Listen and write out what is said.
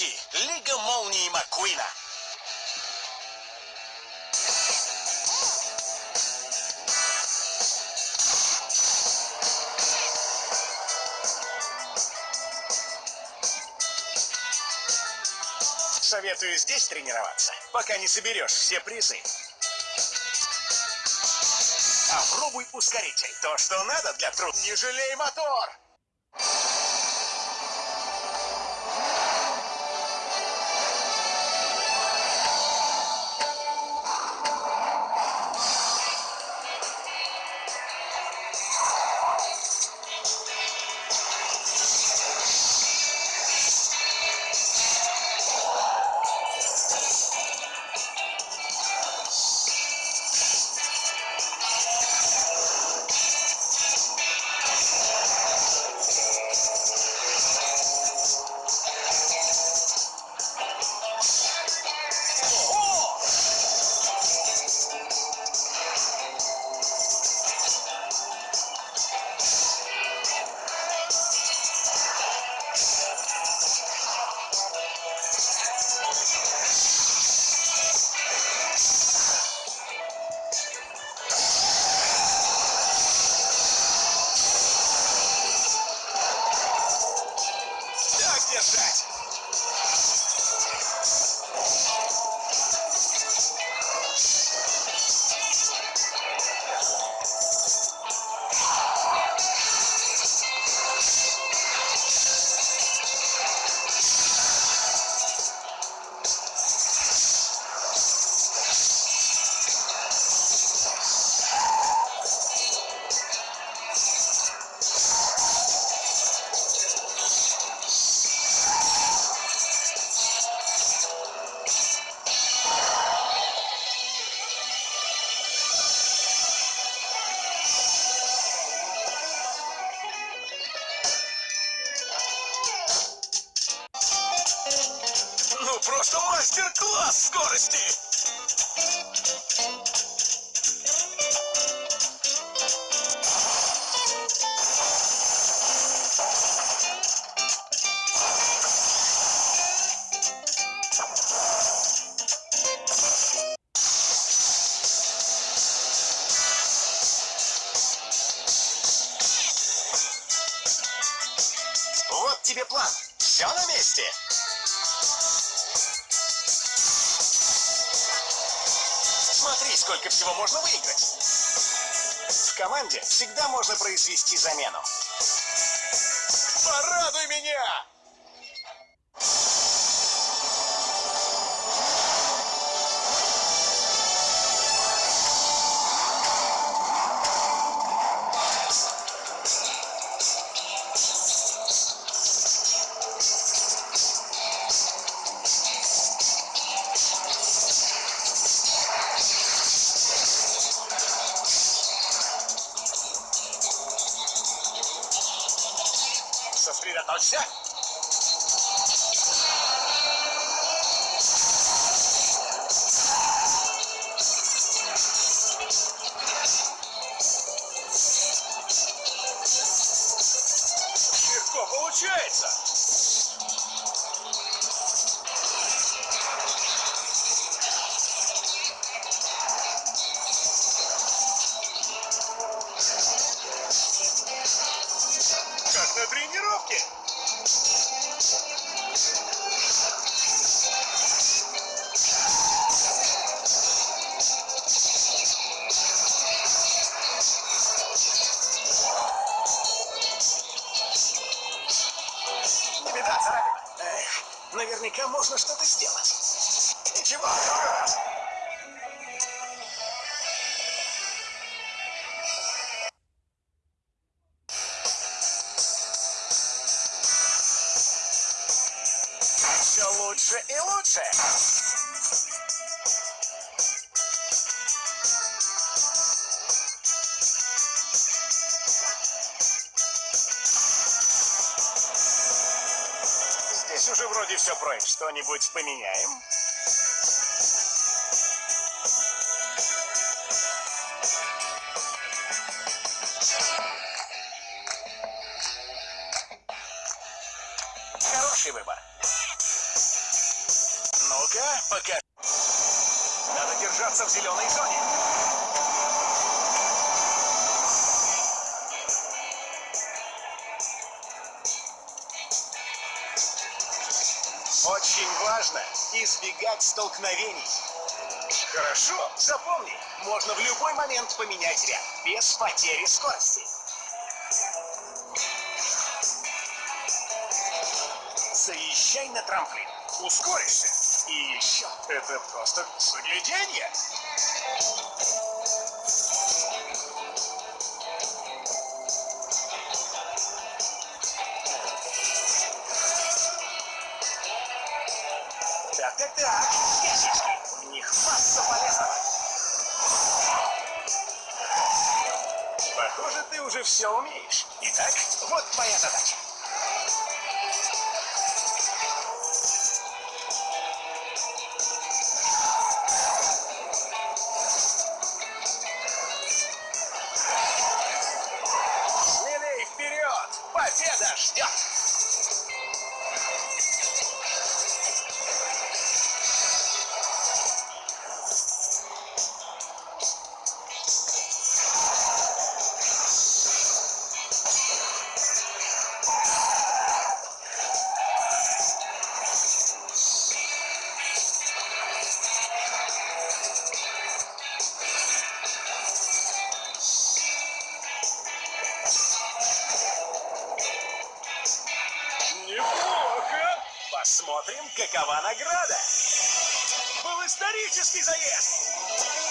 Новички. Лига молнии Маккуина. Советую здесь тренироваться, пока не соберешь все призы. Попробуй ускоритель. То, что надо для труд. Не жалей мотор! Просто мастер-класс скорости! Вот тебе план. Все на месте. Сколько всего можно выиграть. В команде всегда можно произвести замену. Порадуй меня! Сосредоточься. Легко получается. Наверняка можно что-то сделать. Ничего. Все лучше и лучше. Уже вроде все пройдет. Что-нибудь поменяем? Хороший выбор. Пока. Надо держаться в зеленой зоне. Избегать столкновений. Хорошо, запомни, можно в любой момент поменять ряд, без потери скорости. Заезжай на трамплин, ускоришься. И еще, это просто загляденье. Так, ящички, в них масса полезного. Похоже, ты уже все умеешь. Итак, вот твоя задача. Посмотрим, какова награда. Был исторический заезд.